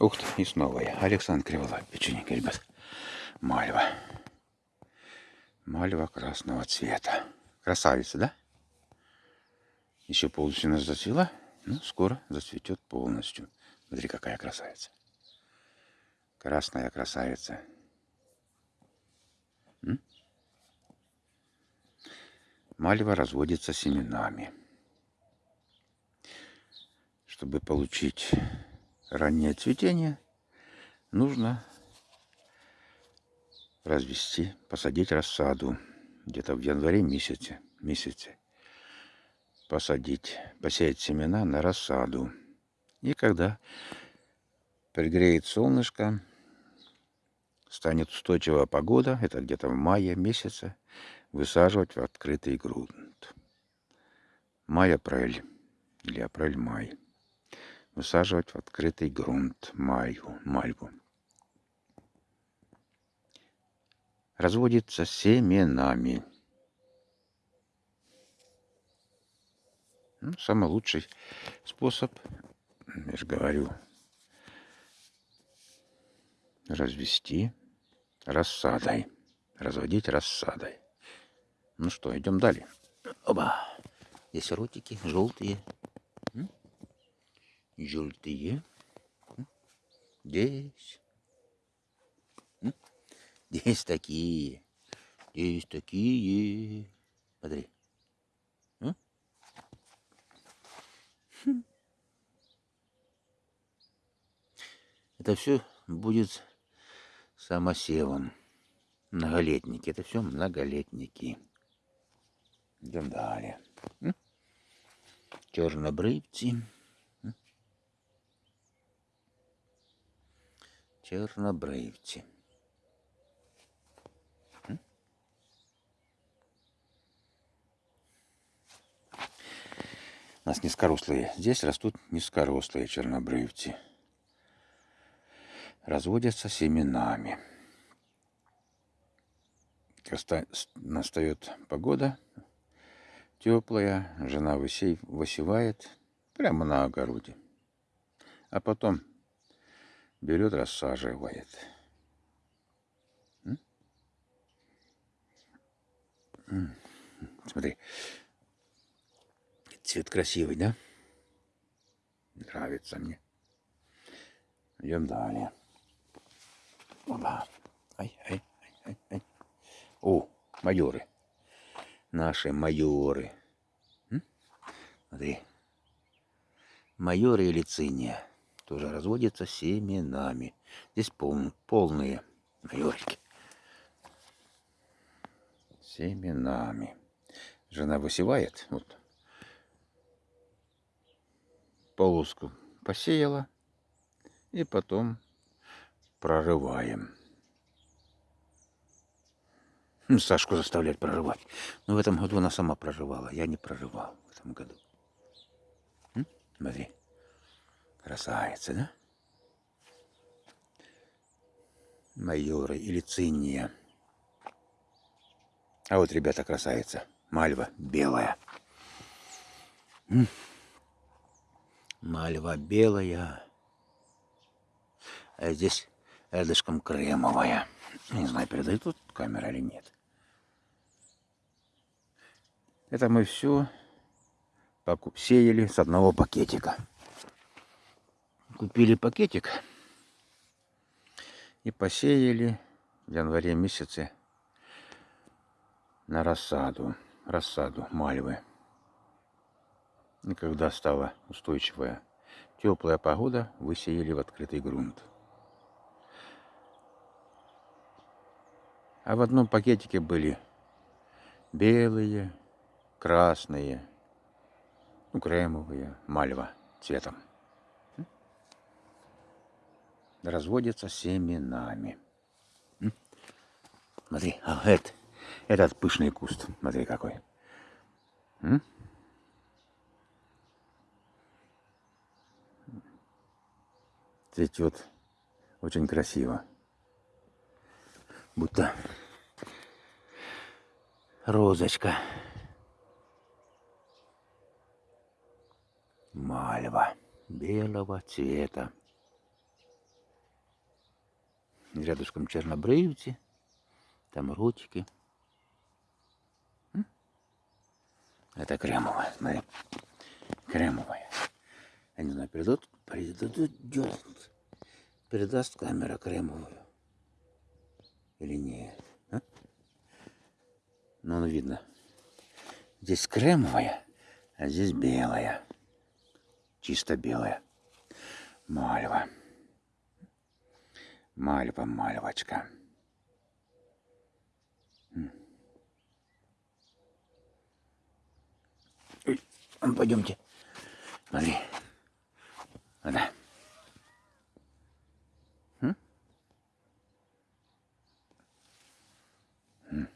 Ух ты, и снова я. Александр Криволап, печенька, ребят. Мальва. Мальва красного цвета. Красавица, да? Еще полностью нас зацвела. Ну, скоро зацветет полностью. Смотри, какая красавица. Красная красавица. М? Мальва разводится семенами. Чтобы получить раннее цветение, нужно развести, посадить рассаду где-то в январе месяце, месяце. Посадить, посеять семена на рассаду. И когда пригреет солнышко, станет устойчивая погода, это где-то в мае месяце, высаживать в открытый грунт. Май-апрель или апрель-май высаживать в открытый грунт мальву. мальву. Разводится семенами. Ну, самый лучший способ, я же говорю, развести рассадой. Разводить рассадой. Ну что, идем далее. Оба. Здесь ротики желтые желтые. Здесь. Здесь такие. Здесь такие. Смотри. Это все будет самосевом. Многолетники. Это все многолетники. Идем далее. Чернобрывцы. Чорнобривці. У нас низкорослые. Здесь растут низкорослые чернобривцы. Разводятся семенами. Настает погода теплая, жена высевает прямо на огороде. А потом берет, рассаживает. Смотри, цвет красивый, да? Нравится мне. Идем далее. Опа. Ай, ай, ай, ай, ай. О, майоры. Наши майоры. Смотри. Майоры или циния тоже разводится семенами. Здесь пол, полные майорики. Семенами. Жена высевает, вот, полоску посеяла, и потом прорываем. Ну, Сашку заставлять прорывать. Но в этом году она сама прорывала. Я не прорывал в этом году. Смотри. Красавица, да? Майоры или цинния. А вот, ребята, красавица. Мальва белая. Мальва белая. А здесь рядышком кремовая. Не знаю, передает тут камера или нет. Это мы все сеяли с одного пакетика купили пакетик и посеяли в январе месяце на рассаду, рассаду мальвы. И когда стала устойчивая теплая погода, высеяли в открытый грунт. А в одном пакетике были белые, красные, ну, кремовые, мальва цветом разводятся семенами. Смотри, а это, этот пышный куст, смотри какой. Цветет очень красиво. Будто розочка. Мальва белого цвета. Рядышком чернобривці, там ротики. Это кремовая, смотри. Кремовая. Я не знаю, передадут, передадут, передаст камера кремовую или нет. А? Ну, ну, видно. Здесь кремовая, а здесь белая. Чисто белая. Мальва. Мальва, мальвочка. Пойдемте. Смотри. Да. М? М.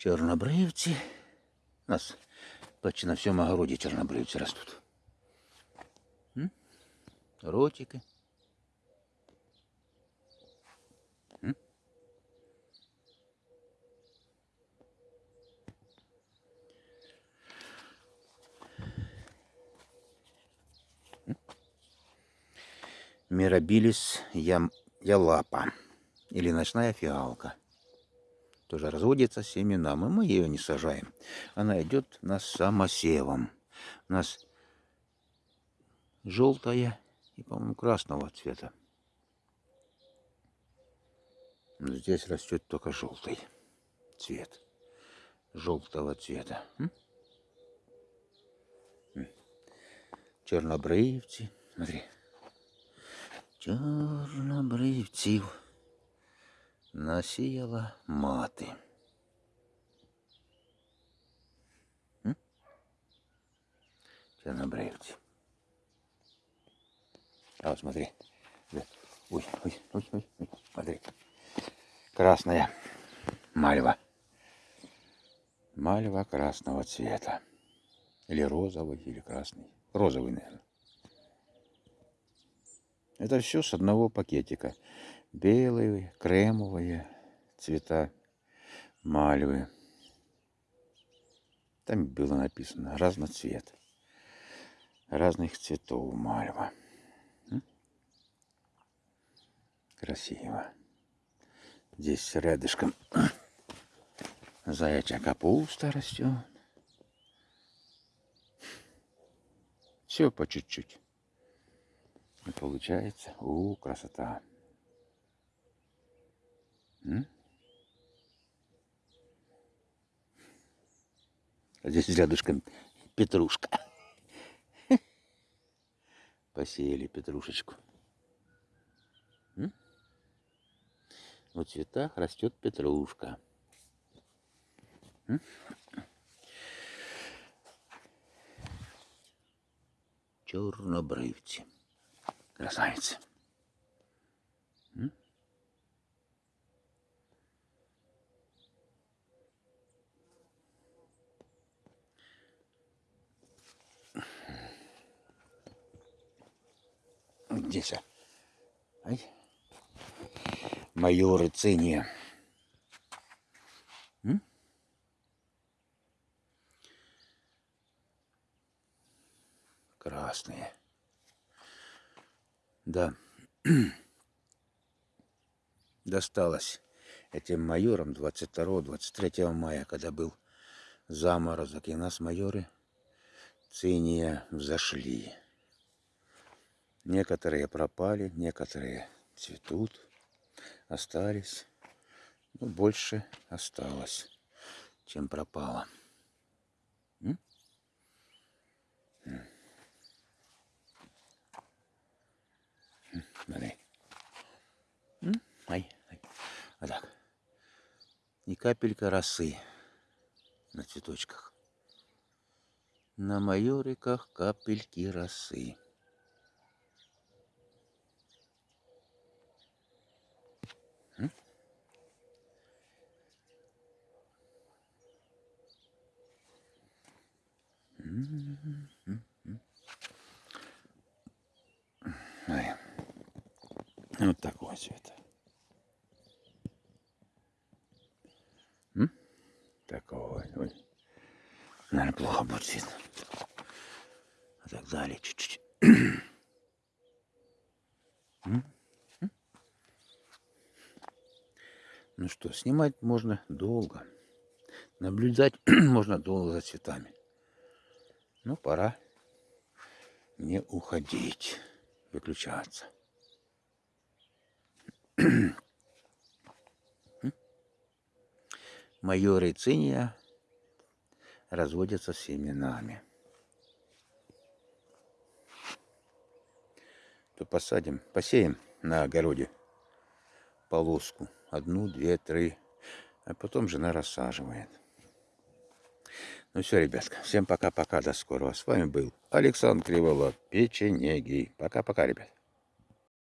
Йдемо далі. Чорнобривці. У нас почти на всьому огороді чорнобривці ростуть. М? Ротики. М? М? Мирабилис ям... ялапа или ночная фиалка. Тоже разводится семенам, и мы ее не сажаем. Она идет на самосевом. У нас желтая и, по-моему, красного цвета. Но здесь растет только желтый цвет. Желтого цвета. Чорнобривці. Смотри. Чорнобривців насіяла мати. М? Чорнобривці. А вот смотри. Ой, ой, ой, ой, ой, смотри. Красная мальва. Мальва красного цвета. Или розовый, или красный. Розовый, наверное. Это все с одного пакетика. Белые, кремовые цвета мальвы. Там было написано разноцвет. Разных цветов мальва. Красиво. Здесь рядышком заячья капуста растет. Все по чуть-чуть. И получается, у, красота. А Здесь рядышком петрушка. Посеяли петрушечку. М? В цветах растет петрушка. М? Чорнобривці. Красавицы. Здесь. а. Ай. Майоры циния. Красные. Да. Досталось этим майорам 22-23 мая, когда был заморозок, и нас майоры циния взошли. Некоторые пропали, некоторые цветут, остались. Ну, больше осталось, чем пропало. М? М. Вот так. И капелька росы на цветочках. На майориках капельки росы. Ай. Вот такого цвета. М? Такого. Ой. Наверное, плохо будет видно. А так далее чуть-чуть. Ну что, снимать можно долго. Наблюдать можно долго за цветами. Ну, пора не уходить, выключаться. Майоры циния разводятся семенами. То посадим, посеем на огороде полоску. Одну, две, три. А потом жена рассаживает. Ну все, ребятка, всем пока-пока, до скорого. С вами был Александр Криволап, печенеги. Пока-пока, ребят.